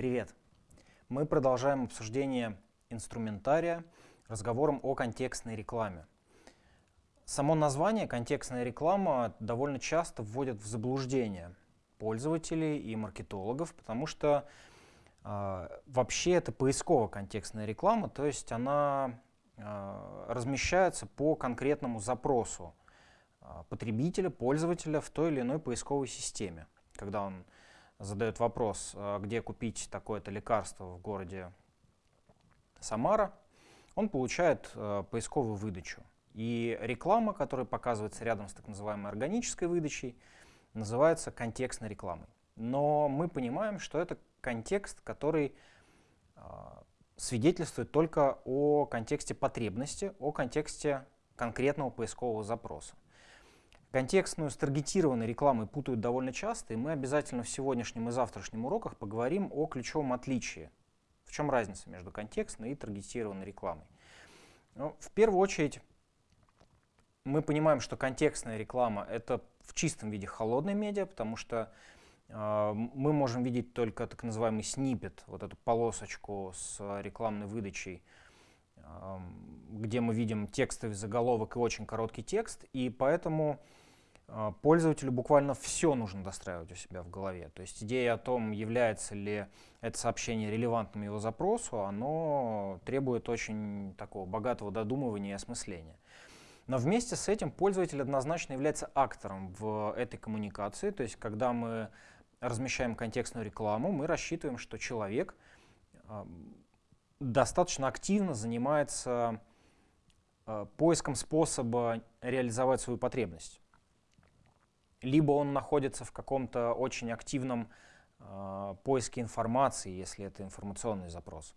Привет! Мы продолжаем обсуждение инструментария разговором о контекстной рекламе. Само название «контекстная реклама» довольно часто вводит в заблуждение пользователей и маркетологов, потому что э, вообще это поисково-контекстная реклама, то есть она э, размещается по конкретному запросу э, потребителя, пользователя в той или иной поисковой системе. Когда он задает вопрос, где купить такое-то лекарство в городе Самара, он получает поисковую выдачу. И реклама, которая показывается рядом с так называемой органической выдачей, называется контекстной рекламой. Но мы понимаем, что это контекст, который э, свидетельствует только о контексте потребности, о контексте конкретного поискового запроса. Контекстную с таргетированной рекламой путают довольно часто, и мы обязательно в сегодняшнем и завтрашнем уроках поговорим о ключевом отличии. В чем разница между контекстной и таргетированной рекламой? Ну, в первую очередь, мы понимаем, что контекстная реклама — это в чистом виде холодной медиа, потому что э, мы можем видеть только так называемый снипет, вот эту полосочку с рекламной выдачей, э, где мы видим текстовый заголовок и очень короткий текст, и поэтому пользователю буквально все нужно достраивать у себя в голове. То есть идея о том, является ли это сообщение релевантным его запросу, оно требует очень такого богатого додумывания и осмысления. Но вместе с этим пользователь однозначно является актором в этой коммуникации. То есть, когда мы размещаем контекстную рекламу, мы рассчитываем, что человек а, достаточно активно занимается а, поиском способа реализовать свою потребность. Либо он находится в каком-то очень активном э, поиске информации, если это информационный запрос.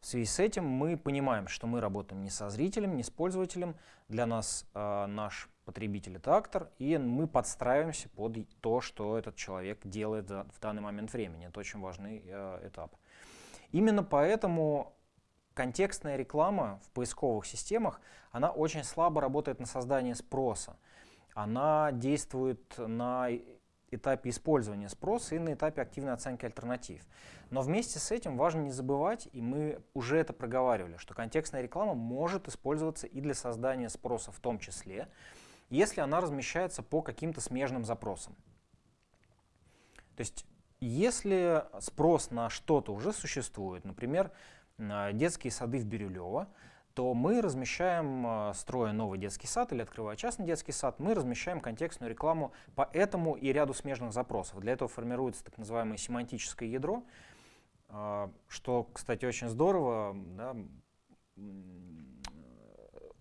В связи с этим мы понимаем, что мы работаем не со зрителем, не с пользователем. Для нас э, наш потребитель — это актор, и мы подстраиваемся под то, что этот человек делает в данный момент времени. Это очень важный э, этап. Именно поэтому контекстная реклама в поисковых системах, она очень слабо работает на создание спроса. Она действует на этапе использования спроса и на этапе активной оценки альтернатив. Но вместе с этим важно не забывать, и мы уже это проговаривали, что контекстная реклама может использоваться и для создания спроса в том числе, если она размещается по каким-то смежным запросам. То есть если спрос на что-то уже существует, например, детские сады в Бирюлево, то мы размещаем, а, строя новый детский сад или открывая частный детский сад, мы размещаем контекстную рекламу по этому и ряду смежных запросов. Для этого формируется так называемое семантическое ядро, а, что, кстати, очень здорово. Да,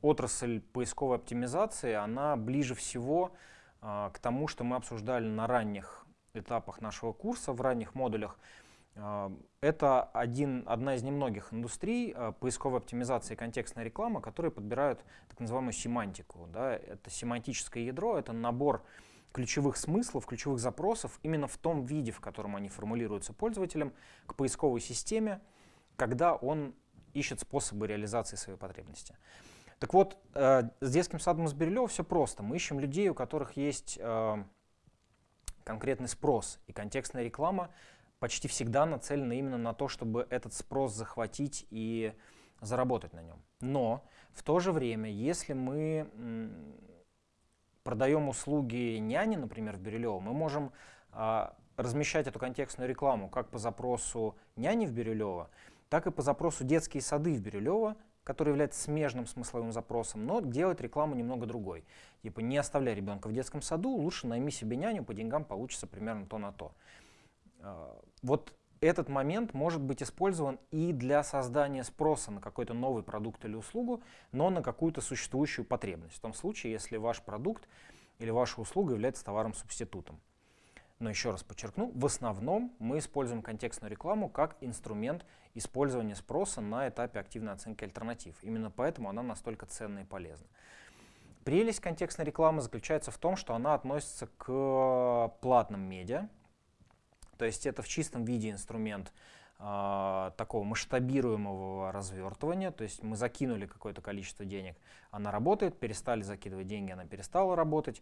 отрасль поисковой оптимизации, она ближе всего а, к тому, что мы обсуждали на ранних этапах нашего курса, в ранних модулях, это один, одна из немногих индустрий а, поисковой оптимизации и контекстной рекламы, которые подбирают так называемую семантику. Да? Это семантическое ядро, это набор ключевых смыслов, ключевых запросов именно в том виде, в котором они формулируются пользователем к поисковой системе, когда он ищет способы реализации своей потребности. Так вот, э, с детским садом из Бирюлева все просто. Мы ищем людей, у которых есть э, конкретный спрос, и контекстная реклама почти всегда нацелены именно на то, чтобы этот спрос захватить и заработать на нем. Но в то же время, если мы продаем услуги няни, например, в Бирюлево, мы можем а, размещать эту контекстную рекламу как по запросу няни в Бирюлево, так и по запросу детские сады в Бирюлево, который является смежным смысловым запросом, но делать рекламу немного другой. Типа не оставляй ребенка в детском саду, лучше найми себе няню, по деньгам получится примерно то на то. А, вот этот момент может быть использован и для создания спроса на какой-то новый продукт или услугу, но на какую-то существующую потребность. В том случае, если ваш продукт или ваша услуга является товаром-субститутом. Но еще раз подчеркну, в основном мы используем контекстную рекламу как инструмент использования спроса на этапе активной оценки альтернатив. Именно поэтому она настолько ценна и полезна. Прелесть контекстной рекламы заключается в том, что она относится к платным медиа, то есть это в чистом виде инструмент э, такого масштабируемого развертывания. То есть мы закинули какое-то количество денег, она работает, перестали закидывать деньги, она перестала работать.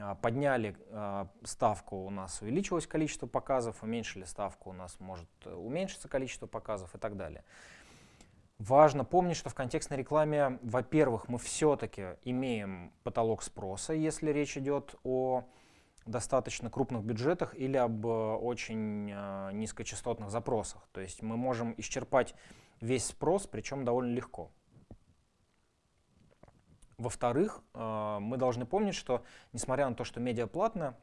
а, подняли а, ставку, у нас увеличилось количество показов, уменьшили ставку, у нас может э, уменьшиться количество показов и так далее. Важно помнить, что в контекстной рекламе, во-первых, мы все-таки имеем потолок спроса, если речь идет о достаточно крупных бюджетах или об э, очень э, низкочастотных запросах. То есть мы можем исчерпать весь спрос, причем довольно легко. Во-вторых, э, мы должны помнить, что несмотря на то, что медиа платная,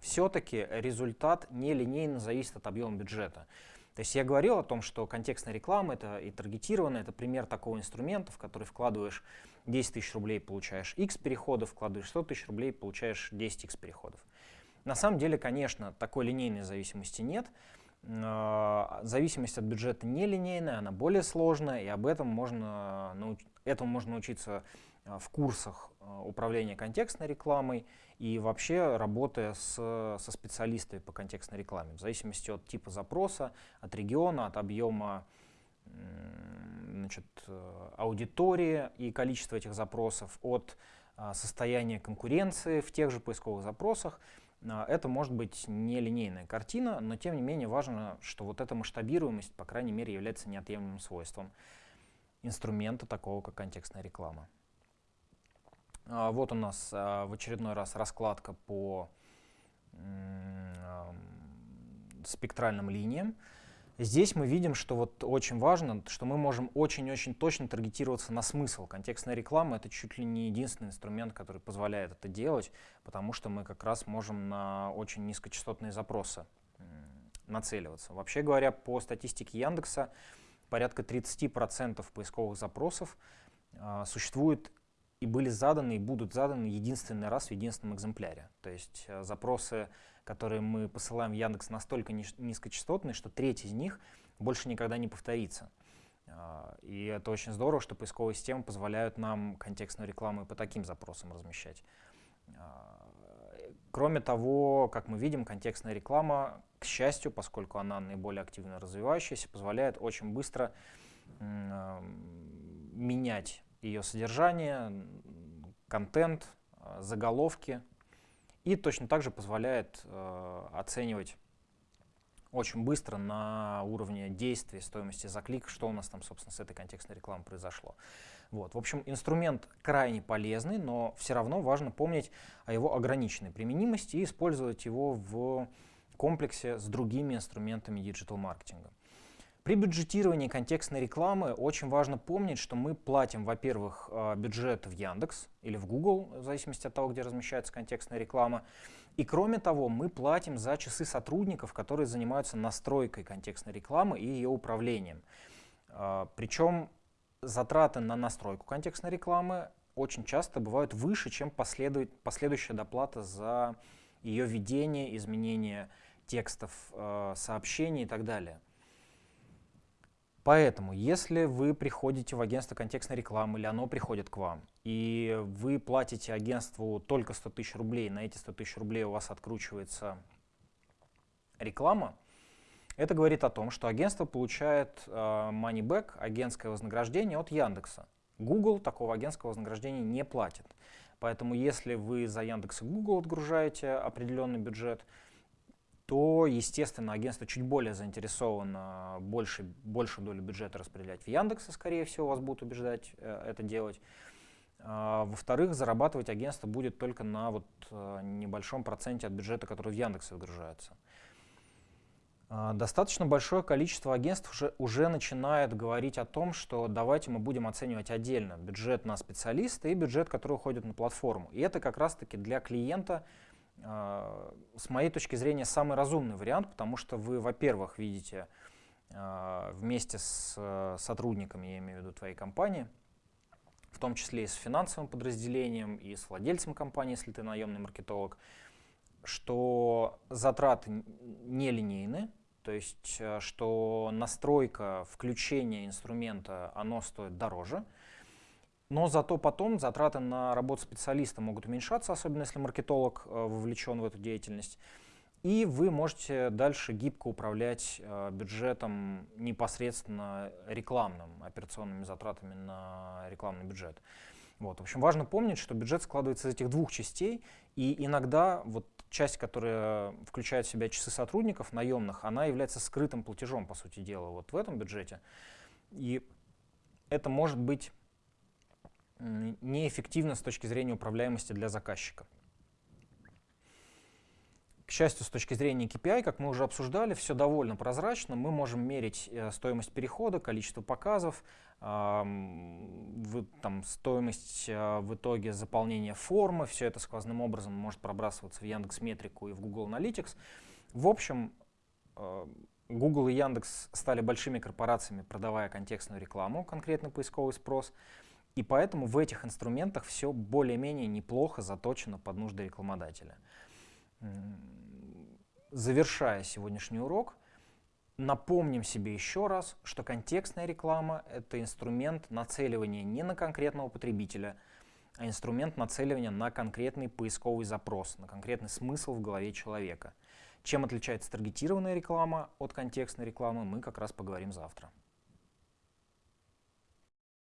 все-таки результат нелинейно зависит от объема бюджета. То есть я говорил о том, что контекстная реклама это и таргетированная, это пример такого инструмента, в который вкладываешь 10 тысяч рублей, получаешь x переходов, вкладываешь 100 тысяч рублей, получаешь 10x переходов. На самом деле, конечно, такой линейной зависимости нет. Зависимость от бюджета нелинейная, она более сложная, и об этом можно, этому можно научиться а, в курсах а, управления контекстной рекламой и вообще работая с, со специалистами по контекстной рекламе, в зависимости от типа запроса, от региона, от объема значит, аудитории и количества этих запросов, от а, состояния конкуренции в тех же поисковых запросах. Это может быть нелинейная картина, но тем не менее важно, что вот эта масштабируемость, по крайней мере, является неотъемлемым свойством инструмента такого, как контекстная реклама. А, вот у нас а, в очередной раз раскладка по спектральным линиям. Здесь мы видим, что вот очень важно, что мы можем очень-очень точно таргетироваться на смысл. Контекстная реклама — это чуть ли не единственный инструмент, который позволяет это делать, потому что мы как раз можем на очень низкочастотные запросы нацеливаться. Вообще говоря, по статистике Яндекса, порядка 30% поисковых запросов э, существует и были заданы, и будут заданы единственный раз в единственном экземпляре. То есть э, запросы, которые мы посылаем в Яндекс, настолько низкочастотные, что треть из них больше никогда не повторится. Э, и это очень здорово, что поисковые системы позволяют нам контекстную рекламу и по таким запросам размещать. Э, кроме того, как мы видим, контекстная реклама, к счастью, поскольку она наиболее активно развивающаяся, позволяет очень быстро менять ее содержание, контент, э, заголовки. И точно так же позволяет э, оценивать очень быстро на уровне действия, стоимости за клик, что у нас там, собственно, с этой контекстной рекламой произошло. Вот. В общем, инструмент крайне полезный, но все равно важно помнить о его ограниченной применимости и использовать его в комплексе с другими инструментами диджитал-маркетинга. При бюджетировании контекстной рекламы очень важно помнить, что мы платим, во-первых, э, бюджет в Яндекс или в Google, в зависимости от того, где размещается контекстная реклама. И кроме того, мы платим за часы сотрудников, которые занимаются настройкой контекстной рекламы и ее управлением. Э, Причем затраты на настройку контекстной рекламы очень часто бывают выше, чем последующая доплата за ее ведение, изменение текстов, э, сообщений и так далее. Поэтому, если вы приходите в агентство контекстной рекламы или оно приходит к вам, и вы платите агентству только 100 тысяч рублей, на эти 100 тысяч рублей у вас откручивается реклама, это говорит о том, что агентство получает э, money back, агентское вознаграждение от Яндекса. Google такого агентского вознаграждения не платит. Поэтому если вы за Яндекс и Google отгружаете определенный бюджет, то, естественно, агентство чуть более заинтересовано больше, большую долю бюджета распределять в Яндексе, скорее всего, вас будут убеждать э, это делать. А, Во-вторых, зарабатывать агентство будет только на вот, э, небольшом проценте от бюджета, который в Яндексе выгружается. А, достаточно большое количество агентств уже, уже начинает говорить о том, что давайте мы будем оценивать отдельно бюджет на специалиста и бюджет, который уходит на платформу. И это как раз-таки для клиента с моей точки зрения, самый разумный вариант, потому что вы, во-первых, видите а, вместе с э, сотрудниками, я имею в виду твоей компании, в том числе и с финансовым подразделением, и с владельцем компании, если ты наемный маркетолог, что затраты нелинейны, то есть э, что настройка, включение инструмента, оно стоит дороже, но зато потом затраты на работу специалиста могут уменьшаться, особенно если маркетолог э, вовлечен в эту деятельность. И вы можете дальше гибко управлять э, бюджетом непосредственно рекламным, операционными затратами на рекламный бюджет. Вот. В общем, важно помнить, что бюджет складывается из этих двух частей, и иногда вот часть, которая включает в себя часы сотрудников наемных, она является скрытым платежом, по сути дела, вот в этом бюджете. И это может быть неэффективно с точки зрения управляемости для заказчика. К счастью, с точки зрения KPI, как мы уже обсуждали, все довольно прозрачно. Мы можем мерить э, стоимость перехода, количество показов, там, стоимость э, в итоге заполнения формы. Все это сквозным образом может пробрасываться в Яндекс Метрику и в Google Analytics. В общем, э, Google и Яндекс стали большими корпорациями, продавая контекстную рекламу, конкретный поисковый спрос. И поэтому в этих инструментах все более-менее неплохо заточено под нужды рекламодателя. Завершая сегодняшний урок, напомним себе еще раз, что контекстная реклама — это инструмент нацеливания не на конкретного потребителя, а инструмент нацеливания на конкретный поисковый запрос, на конкретный смысл в голове человека. Чем отличается таргетированная реклама от контекстной рекламы, мы как раз поговорим завтра.